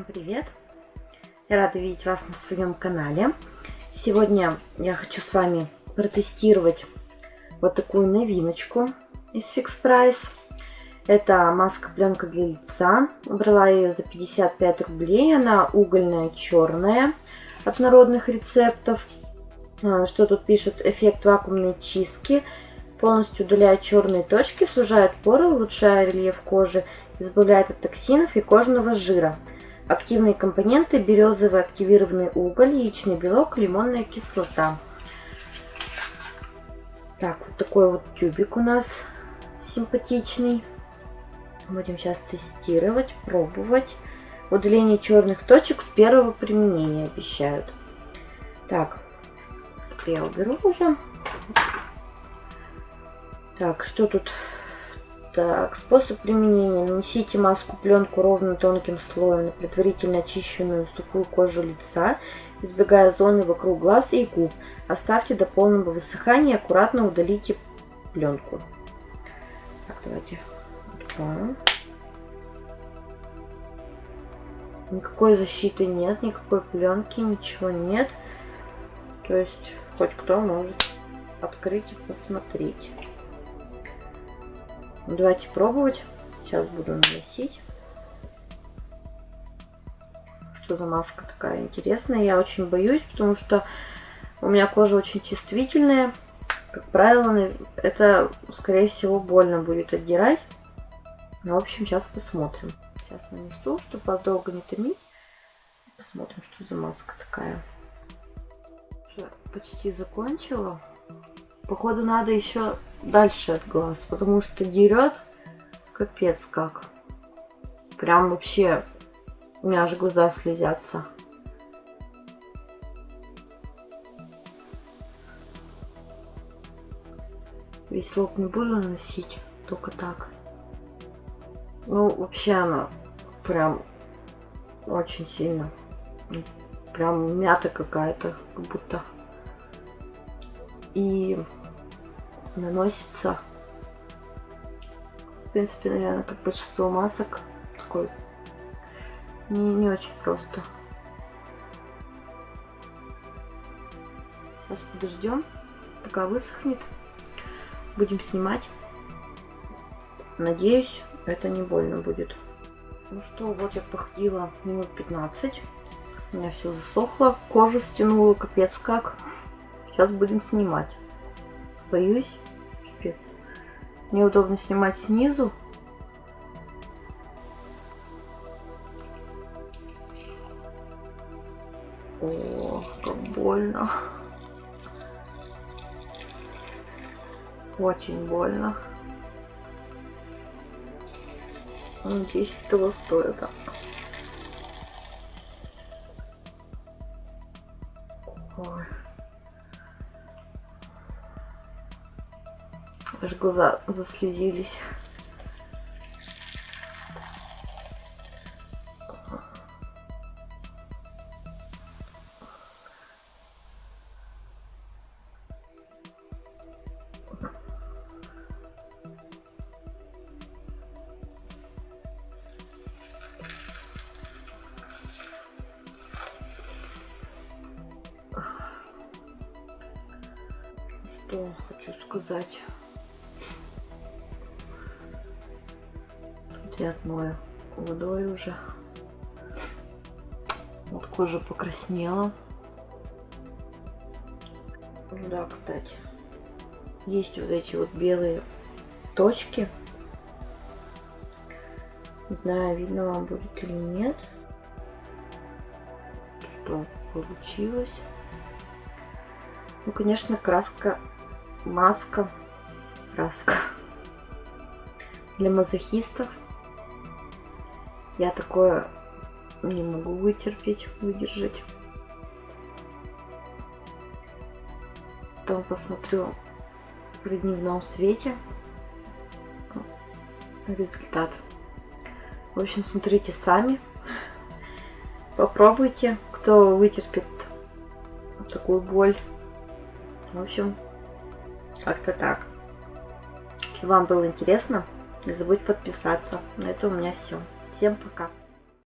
Всем привет! Я рада видеть вас на своем канале. Сегодня я хочу с вами протестировать вот такую новиночку из Fix Price. Это маска-пленка для лица. Брала ее за 55 рублей. Она угольная, черная от народных рецептов. А, что тут пишут? Эффект вакуумной чистки. Полностью удаляет черные точки, сужает поры, улучшая рельеф кожи, избавляет от токсинов и кожного жира. Активные компоненты – березовый активированный уголь, яичный белок, лимонная кислота. Так, вот такой вот тюбик у нас симпатичный. Будем сейчас тестировать, пробовать. Удаление черных точек с первого применения обещают. Так, я уберу уже. Так, что тут? Так, способ применения. Нанесите маску пленку ровно тонким слоем на предварительно очищенную сухую кожу лица, избегая зоны вокруг глаз и губ. Оставьте до полного высыхания и аккуратно удалите пленку. Так, давайте. Никакой защиты нет, никакой пленки, ничего нет. То есть хоть кто может открыть и посмотреть. Давайте пробовать. Сейчас буду наносить. Что за маска такая интересная. Я очень боюсь, потому что у меня кожа очень чувствительная. Как правило, это, скорее всего, больно будет отдирать. Ну, в общем, сейчас посмотрим. Сейчас нанесу, чтобы вас долго не томить. Посмотрим, что за маска такая. Уже почти закончила. Походу, надо еще дальше от глаз, потому что дерет капец как. Прям вообще у меня аж глаза слезятся. Весь лоб не буду наносить, только так. Ну, вообще она прям очень сильно. Прям мята какая-то, как будто. И наносится. В принципе, наверное, как большинство масок. Такой не, не очень просто. Сейчас подождем, пока высохнет. Будем снимать. Надеюсь, это не больно будет. Ну что, вот я походила минут 15. У меня все засохло. Кожу стянула, капец как. Сейчас будем снимать. Боюсь. Пипец. Неудобно снимать снизу. О, как больно. Очень больно. Надеюсь, того стоит. Ой. Аж глаза заслезились. Что хочу сказать. И отмою водой уже. Вот кожа покраснела. Да, кстати, есть вот эти вот белые точки. Не знаю, видно вам будет или нет. Что получилось. Ну, конечно, краска, маска, краска для мазохистов. Я такое не могу вытерпеть, выдержать. Потом посмотрю при дневном свете результат. В общем, смотрите сами. Попробуйте, кто вытерпит такую боль. В общем, как-то так. Если вам было интересно, не забудьте подписаться. На этом у меня все. Всем пока!